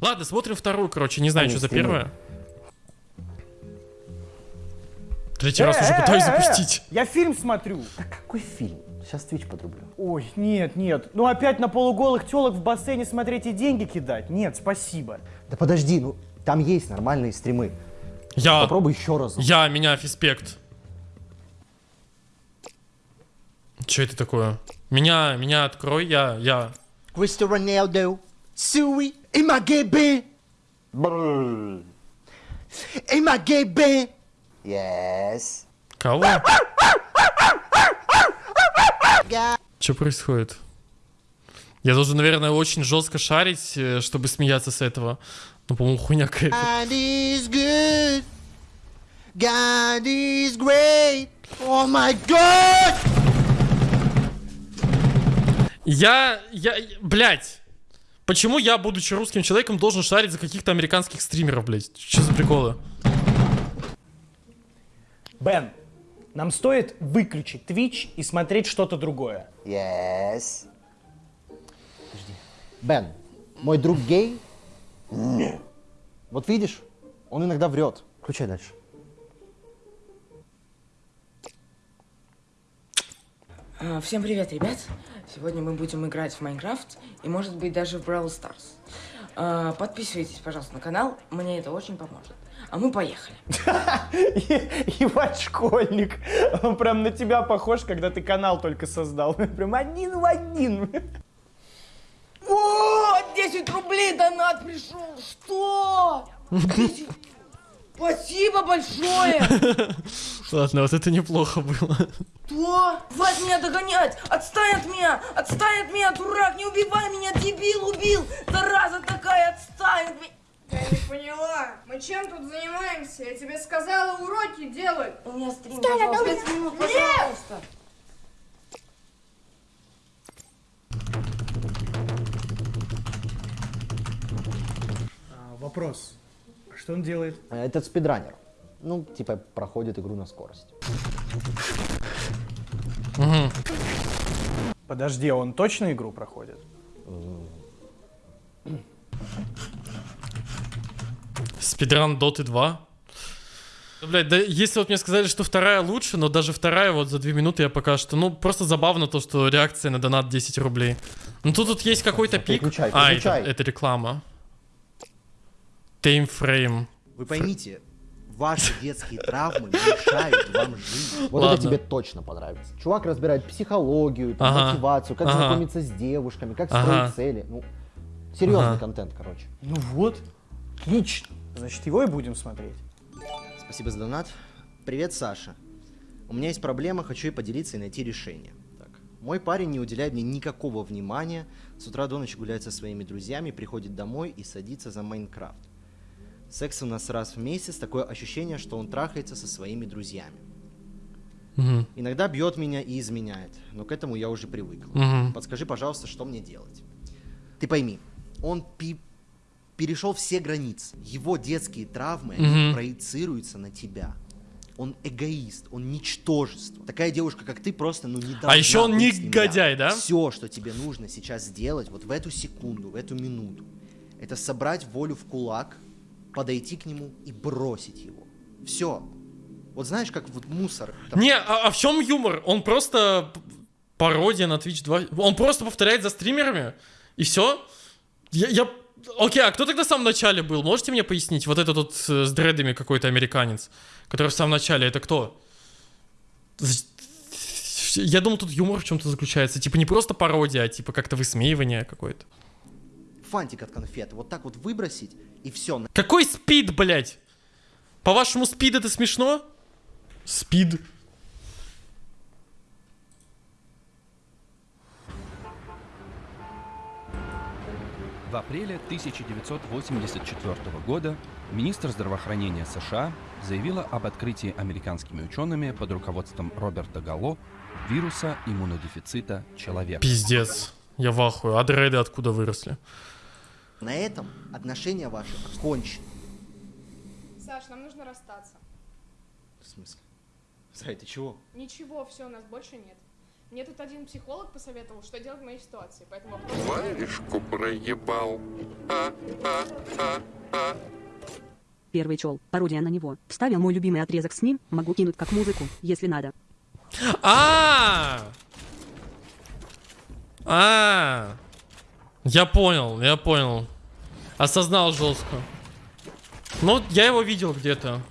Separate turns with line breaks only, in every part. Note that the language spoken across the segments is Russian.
Ладно, смотрим вторую, короче, не знаю, что за первая. Третий раз уже пытаюсь запустить.
Я фильм смотрю.
Да какой фильм? Сейчас Twitch подрублю.
Ой, нет, нет. Ну опять на полуголых телок в бассейне смотреть и деньги кидать? Нет, спасибо.
Да подожди, ну там есть нормальные стримы.
Я,
Попробуй еще раз.
я, меня, фиспект. Че это такое? Меня, меня открой, я, я.
Кристо Роналдо, Суи, МГБ. МГБ. Yes.
Кого? Что происходит? Я должен, наверное, очень жестко шарить, э, чтобы смеяться с этого. Ну, по-моему, хуйня какая-то.
God is good. God is great. Oh my god!
Я, я, блядь. Почему я, будучи русским человеком, должен шарить за каких-то американских стримеров, блядь? Что за приколы?
Бен, нам стоит выключить Twitch и смотреть что-то другое.
Yes. Подожди. Бен, мой друг гей? Нет. Вот видишь, он иногда врет. Включай дальше.
А, Всем привет, ребят! Сегодня мы будем играть в Майнкрафт и, может быть, даже в Brawl Stars. А, Подписывайтесь, пожалуйста, на канал, мне это очень поможет. А мы поехали.
Ебать, школьник. Он прям на тебя похож, когда ты канал только создал. Прям один в один.
О, 10 рублей донат пришел! Что? 10? Спасибо большое!
Ладно, вот это неплохо было.
Что? Хватит меня догонять! Отстань от меня! Отстань от меня, дурак! Не убивай меня, дебил убил! Зараза такая, отстань от меня!
Я не поняла. Мы чем тут занимаемся? Я тебе сказала уроки делать.
У меня стрим, пожалуйста, 5 минут, пожалуйста.
А, вопрос. Что он делает?
Этот спидранер. Ну, типа, проходит игру на скорость.
Подожди, а он точно игру проходит?
Спидран Доты 2. Ну, блядь, да если вот мне сказали, что вторая лучше, но даже вторая вот за две минуты я пока что... Ну, просто забавно то, что реакция на донат 10 рублей. Ну, тут, тут есть какой-то пик.
Переключай,
а, это,
переключай.
это реклама. Таймфрейм.
Вы поймите, ваши детские травмы мешают вам жить.
Вот
Ладно.
это тебе точно понравится. Чувак разбирает психологию, там,
Ага.
мотивацию, как
Ага.
знакомиться с девушками, как
Ага.
строить цели. Ну, серьезный
Ага.
контент, короче.
Ну вот. Отлично. Значит, его и будем смотреть.
Спасибо за донат. Привет, Саша. У меня есть проблема, хочу ей поделиться и найти решение. Так. Мой парень не уделяет мне никакого внимания. С утра до ночи гуляет со своими друзьями, приходит домой и садится за Майнкрафт. Секс у нас раз в месяц, такое ощущение, что он трахается со своими друзьями.
Мгм.
Иногда бьет меня и изменяет, но к этому я уже привыкла.
Мгм.
Подскажи, пожалуйста, что мне делать? Ты пойми, он пи- перешел все границы. Его детские травмы
Мгм.
проецируются на тебя. Он эгоист, он ничтожество. Такая девушка, как ты, просто ну не
А еще он негодяй, да?
Все, что тебе нужно сейчас сделать, вот в эту секунду, в эту минуту, это собрать волю в кулак, подойти к нему и бросить его. Все. Вот знаешь, как вот мусор. там-
Не, а, а в чем юмор? Он просто пародия на Twitch 2. Он просто повторяет за стримерами. И все? Я, я- Окей, а кто тогда в самом начале был? Можете мне пояснить? Вот этот вот э, с дредами какой-то американец, который в самом начале, это кто? Я думал, тут юмор в чем-то заключается. Типа не просто пародия, а типа как-то высмеивание какое-то.
Фантик от конфеты. Вот так вот выбросить, и все.
Какой спид, блядь? По-вашему, спид это смешно? Спид.
В апреле 1984 года министр здравоохранения США заявила об открытии американскими учеными под руководством Роберта Галло вируса иммунодефицита человека.
Пиздец. Я в ахуе. А дреды откуда выросли?
На этом отношения ваши кончены.
Саш, нам нужно расстаться.
В смысле? Зай, ты чего?
Ничего, все, у нас больше нет. Мне тут один психолог посоветовал, что делать в моей ситуации, поэтому.
Варежку проебал. А, а, а, а.
Первый чел, пародия на него. Вставил мой любимый отрезок с ним, могу кинуть как музыку, если надо.
А! А! Я понял, я понял. Осознал жестко. Ну, я его видел где-то.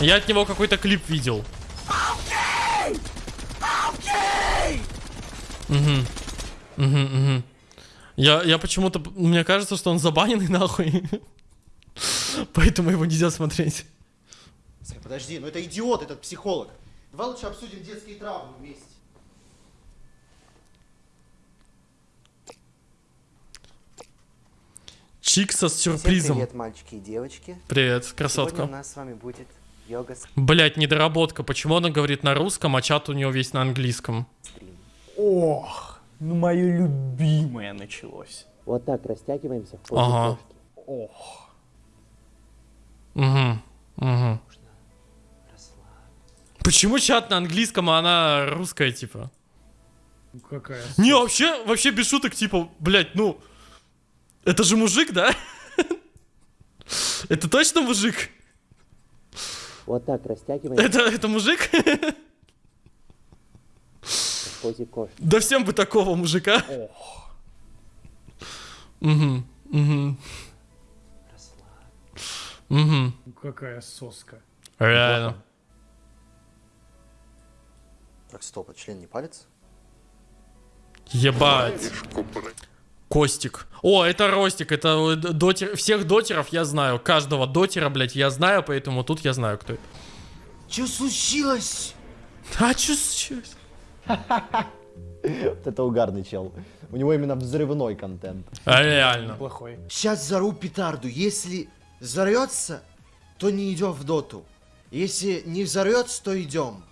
Я от него какой-то клип видел. Угу. Угу, угу. Я, я почему-то... Мне кажется, что он забаненный нахуй. Поэтому его нельзя смотреть.
Подожди, ну это идиот, этот психолог. Давай лучше обсудим детские травмы вместе.
Чикса с
Всем
сюрпризом.
привет, мальчики и девочки.
Привет,
Сегодня у
красотка.
нас с вами будет йога с-
Блять, недоработка. Почему она говорит на русском, а чат у нее весь на английском?
стрим.
Ох, ну мое любимое началось.
Вот так растягиваемся в позе
Ага.
кошки.
Ох.
Угу. Угу. Почему чат на английском, а она русская, типа?
Ну какая
Не, вообще, вообще без шуток, типа, блять, ну... Это же мужик, да? Это точно мужик?
Вот так растягиваемся
Это, это мужик? Да всем бы такого мужика. Угу. Угу. Угу.
Ну какая соска.
Реально.
Так, стоп, а член не палец?
Ебать. Костик. О, это Ростик, это э, дотер... Всех дотеров я знаю. Каждого дотера, блядь, я знаю, поэтому тут я знаю, кто это.
Что случилось?
А чё случилось?
Вот это угарный чел. У него именно взрывной контент.
А, реально.
Плохой.
Сейчас взорву петарду. Если взорвется, то не идем в доту. Если не взорвется, то идем.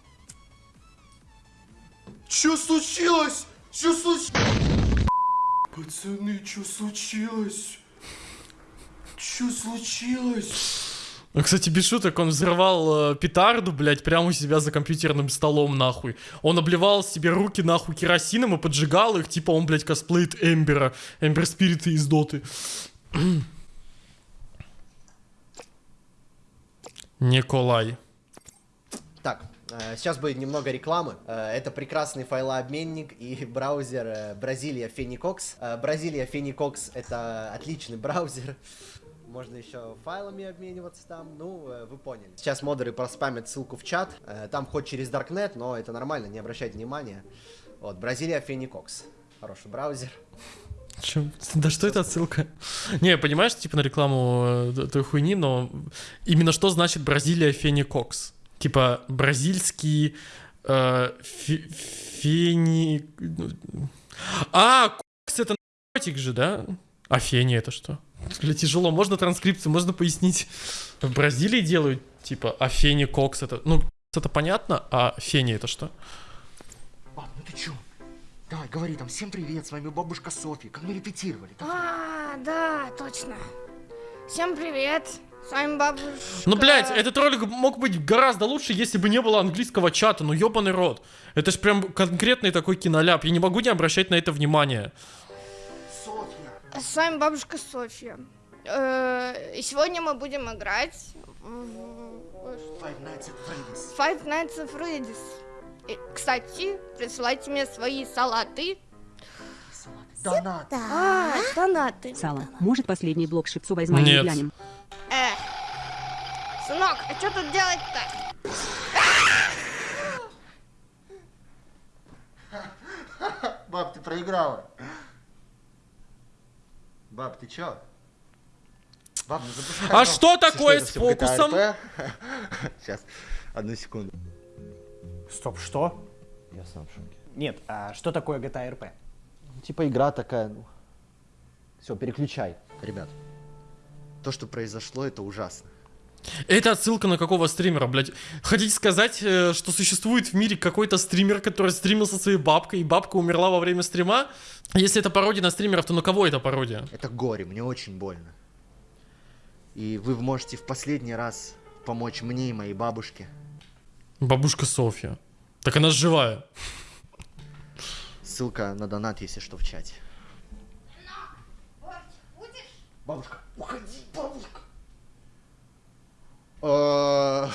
Что случилось? Что случилось? Пацаны, что случилось? Что случилось?
Ну, кстати, без шуток, он взрывал э, петарду, блядь, прямо у себя за компьютерным столом, нахуй. Он обливал себе руки, нахуй, керосином и поджигал их, типа он, блядь, косплеит Эмбера, Эмбер Спирита из Доты. Николай.
Так, сейчас будет немного рекламы. Э, Это прекрасный файлообменник и браузер э, Бразилия Феникокс. Э, Бразилия Феникокс это отличный браузер. Можно еще файлами обмениваться там. Ну, э, вы поняли. Сейчас модеры проспамят ссылку в чат. Э, Там хоть через Darknet, но это нормально, не обращайте внимания. Вот, Бразилия Феникокс. Хороший браузер.
Чё? Да что это отсылка? Не, понимаешь, типа на рекламу э, той хуйни, но именно что значит Бразилия Феникокс? Типа бразильский э, фе- фени... А, кокс это наркотик же, да? А фени это что? Бля, тяжело, можно транскрипцию, можно пояснить. В Бразилии делают, типа, а фени кокс это... Ну, это понятно, а фени это что?
Баб, ну ты чё? Давай, говори там, всем привет, с вами бабушка Софья, как мы репетировали.
А, да, точно. Всем привет. С вами бабушка.
Ну, блядь, этот ролик мог быть гораздо лучше, если бы не было английского чата. Ну, ёбаный рот. Это ж прям конкретный такой киноляп. Я не могу не обращать на это внимание.
Софья!
С вами бабушка Софья. Э, И сегодня мы будем играть в
Five Nights at Freddy's.
Five Nights at Freddy's. И, Кстати, присылайте мне свои салаты.
Донат.
А, донаты.
Сало. Может последний блок шипсу возьмем и
Нет.
глянем?
Сынок, а что тут делать-то?
Баб, ты проиграла. Баб, ты чё? Баб, ну запускай.
А что такое с фокусом?
Сейчас, одну секунду.
Стоп, что?
Я сам в шоке.
Нет, а что такое GTA RP?
Ну, Типа игра такая, ну... Все, переключай.
Ребят, то, что произошло, это ужасно.
Это отсылка на какого стримера, блядь? Хотите сказать, э, что существует в мире какой-то стример, который стримил со своей бабкой, и бабка умерла во время стрима? Если это пародия на стримеров, то на кого это пародия?
Это горе, мне очень больно. И вы можете в последний раз помочь мне и моей бабушке.
Бабушка Софья. Так она живая.
ссылка на донат, если что, в чате. Бабушка, уходи, бабушка. Э,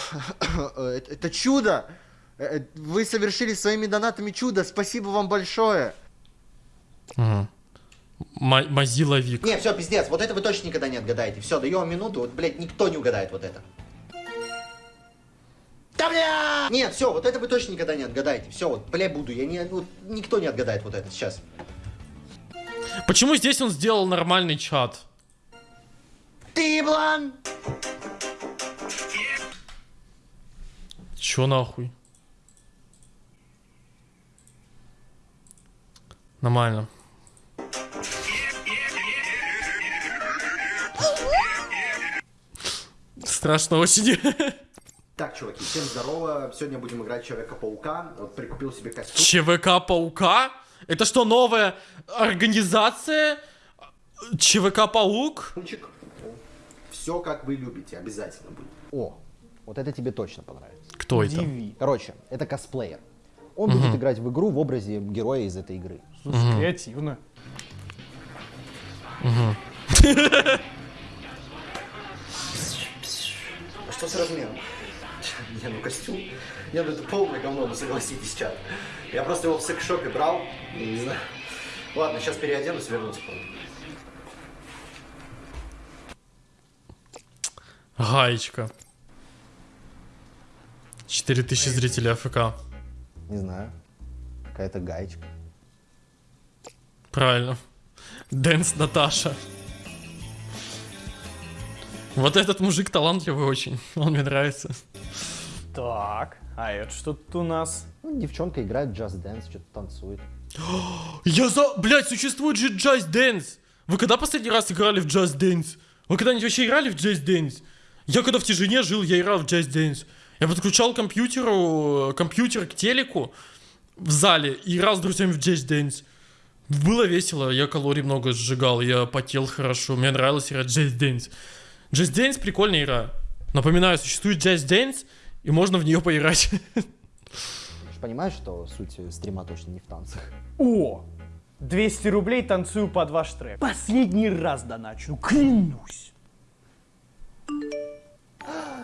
Это чудо! Э, Вы совершили своими донатами чудо. Спасибо вам большое.
Ага. Ма- Mozilla Вик.
Не, все, пиздец. Вот это вы точно никогда не отгадаете. Все, даю вам минуту. Вот, блядь, никто не угадает вот это. Да бля! Нет, все, вот это вы точно никогда не отгадаете. Все, вот, бля, буду. Я не, вот, никто не отгадает вот это сейчас.
Почему здесь он сделал нормальный чат?
Ты, блан!
Чё нахуй? Нормально. Страшно очень.
Так, чуваки, всем здорово. Сегодня будем играть Человека-паука. Вот прикупил себе костюм.
ЧВК Паука? Это что, новая организация? ЧВК Паук?
Все как вы любите, обязательно будет.
О, вот это тебе точно понравится.
Кто это?
Короче, это косплеер. Он будет играть в игру в образе героя из этой игры.
Слушай, креативно.
А что с размером? Не, ну костюм. Не, ну это полное говно, ну согласитесь, чат. Я просто его в секс-шопе брал, не знаю. Ладно, сейчас переоденусь, вернусь.
Гаечка. 4000 зрителей АФК.
Не знаю. Какая-то гаечка.
Правильно. Дэнс Наташа. Вот этот мужик талантливый очень. Он мне нравится.
Так, а это что тут у нас?
Ну, девчонка играет в Just Dance, что-то танцует.
Я за... Блядь, существует же Just Dance. Вы когда последний раз играли в Just Dance? Вы когда-нибудь вообще играли в Just Dance? Я когда в тишине жил, я играл в Just Dance. Я подключал к компьютеру, компьютер к телеку в зале и играл с друзьями в Just Dance. Было весело, я калорий много сжигал, я потел хорошо, мне нравилось играть в Just Dance. Just Dance прикольная игра. Напоминаю, существует Just Dance, и можно в нее поиграть.
Ты же понимаешь, что суть стрима точно не в танцах?
О! 200 рублей танцую под ваш трек. Последний раз доначу, клянусь.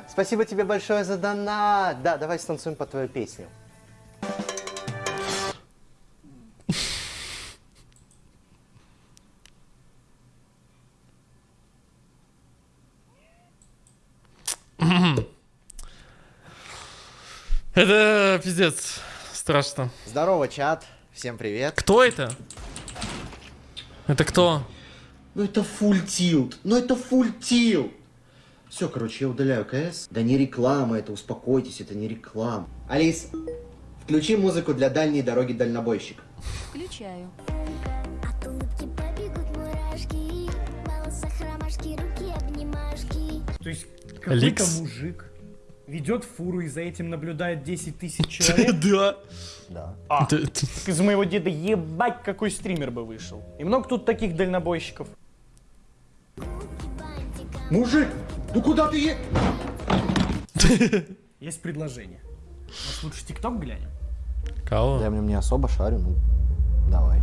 Спасибо тебе большое за донат. Да, давай станцуем под твою песню.
Это пиздец. Страшно.
Здорово, чат. Всем привет.
Кто это? Это кто?
Ну это full tilt. Ну это full tilt. Все, короче, я удаляю КС. Да не реклама это, успокойтесь, это не реклама. Алис, включи музыку для дальней дороги дальнобойщик.
Включаю.
То есть какой-то мужик ведет фуру и за этим наблюдает 10 тысяч человек.
Да.
Да.
А, из моего деда ебать какой стример бы вышел. И много тут таких дальнобойщиков.
Мужик, ну куда ты е...
Есть предложение. Может лучше ТикТок глянем?
Кого?
Я в нем не особо шарю, ну давай.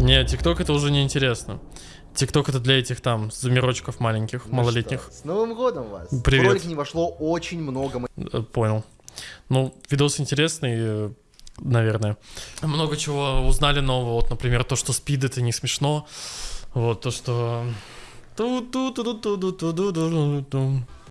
Не, ТикТок это уже не интересно. ТикТок это для этих там замирочков маленьких,
Ну
малолетних.
что, С Новым годом вас.
Привет.
В ролик не вошло очень много
Э, Понял. Ну, видос интересный, э, наверное. Много чего узнали нового. Вот, например, то, что спид это не смешно. Вот, то, что... Tu, tu, tu, tu, tu, tu, tu, tu, tu, tu.